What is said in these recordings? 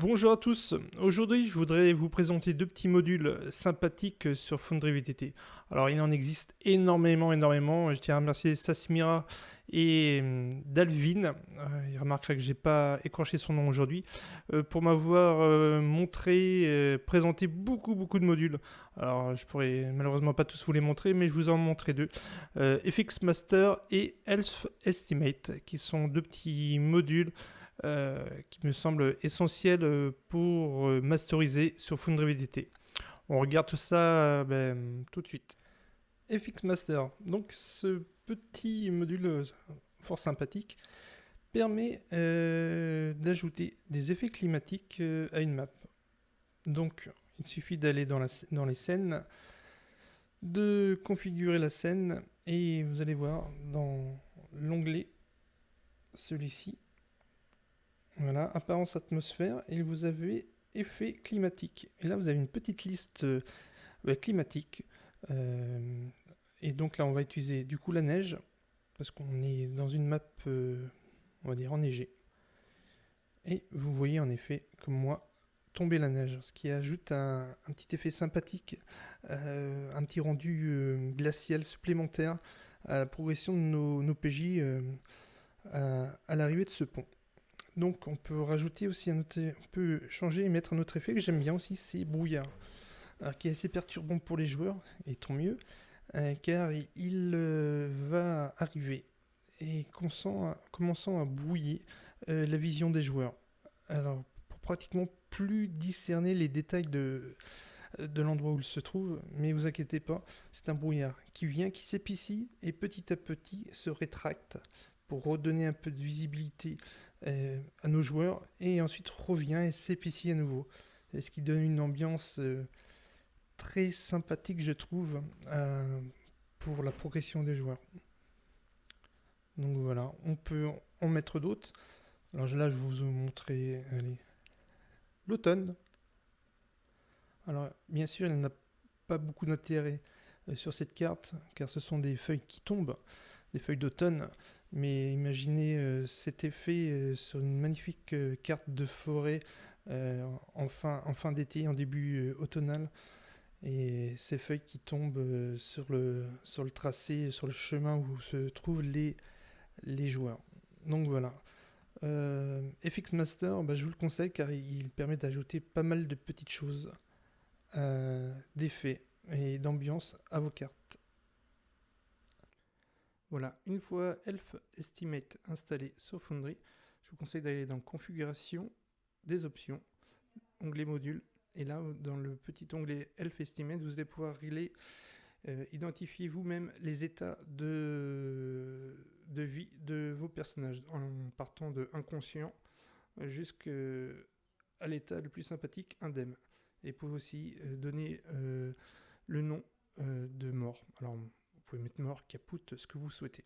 Bonjour à tous, aujourd'hui je voudrais vous présenter deux petits modules sympathiques sur Foundry VTT. Alors il en existe énormément, énormément, je tiens à remercier Sasmira et hum, Dalvin, euh, il remarquera que j'ai pas écorché son nom aujourd'hui, euh, pour m'avoir euh, montré, présenté beaucoup beaucoup de modules. Alors je pourrais malheureusement pas tous vous les montrer, mais je vous en montrer deux. FX Master et Health Estimate, qui sont deux petits modules euh, qui me semble essentiel euh, pour euh, masteriser sur Foundry VDT. On regarde tout ça ben, tout de suite. FX Master, donc ce petit module fort sympathique permet d'ajouter des effets climatiques à une map. Donc il suffit d'aller dans les scènes, de configurer la scène et vous allez voir dans l'onglet celui-ci apparence atmosphère, et vous avez effet climatique. Et là, vous avez une petite liste euh, climatique. Euh, et donc là, on va utiliser du coup la neige, parce qu'on est dans une map, euh, on va dire, enneigée. Et vous voyez en effet, comme moi, tomber la neige, ce qui ajoute un, petit effet sympathique, un petit rendu glacial supplémentaire à la progression de nos, PJ à l'arrivée de ce pont. Donc on peut rajouter aussi un autre, on peut changer et mettre un autre effet que j'aime bien aussi, c'est brouillard. Alors, qui est assez perturbant pour les joueurs, et tant mieux, euh, car il euh, va arriver et commençant à, brouiller euh, la vision des joueurs. Alors pour pratiquement plus discerner les détails de, de l'endroit où il se trouve, mais vous inquiétez pas, c'est un brouillard qui vient, qui s'épicie et petit à petit se rétracte pour redonner un peu de visibilité euh, à nos joueurs et ensuite revient et s'épicie à nouveau. Ce qui donne une ambiance euh, très sympathique, je trouve, euh, pour la progression des joueurs. Donc voilà, on peut en mettre d'autres. Alors là, je vous montrer l'automne. Alors bien sûr, elle n'a pas beaucoup d'intérêt sur cette carte, car ce sont des feuilles qui tombent, des feuilles d'automne. Mais imaginez euh, cet effet euh, sur une magnifique euh, carte de forêt en fin, d'été, en début automnal. Et ces feuilles qui tombent sur, le, tracé, sur le chemin où se trouvent les, les joueurs. Donc voilà. FX Master, bah, je vous le conseille car il permet d'ajouter pas mal de petites choses, d'effets et d'ambiance à vos cartes. Voilà, une fois Elf Estimate installé sur Foundry, je vous conseille d'aller dans Configuration, des options, onglet Module, et là, dans le petit onglet Elf Estimate, vous allez pouvoir régler, euh, identifier vous-même les états de, vie de vos personnages, en partant de inconscient jusqu'à l'état le plus sympathique, indemne. Et vous pouvez aussi euh, donner euh, le nom de mort. Alors, pouvez mettre mort, caput, ce que vous souhaitez.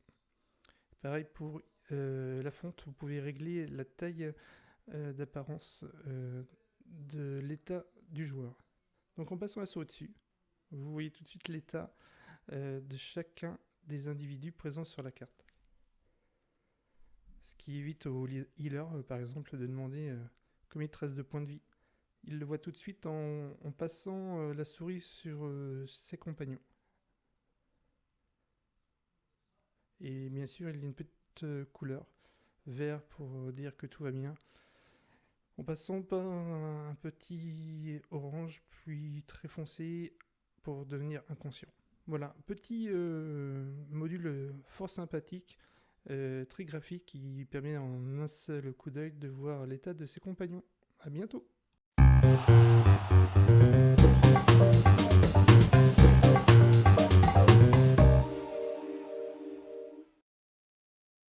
Pareil pour euh, la fonte, vous pouvez régler la taille euh, d'apparence euh, de l'état du joueur. Donc en passant à ce au-dessus, vous voyez tout de suite l'état de chacun des individus présents sur la carte. Ce qui évite au healer, par exemple, de demander combien il te reste de points de vie. Il le voit tout de suite en passant la souris sur ses compagnons. Et bien sûr, il y a une petite euh, couleur vert pour euh, dire que tout va bien. En passant par un petit orange, puis très foncé pour devenir inconscient. Voilà, petit euh, module fort sympathique, très graphique, qui permet en un seul coup d'œil de voir l'état de ses compagnons. A bientôt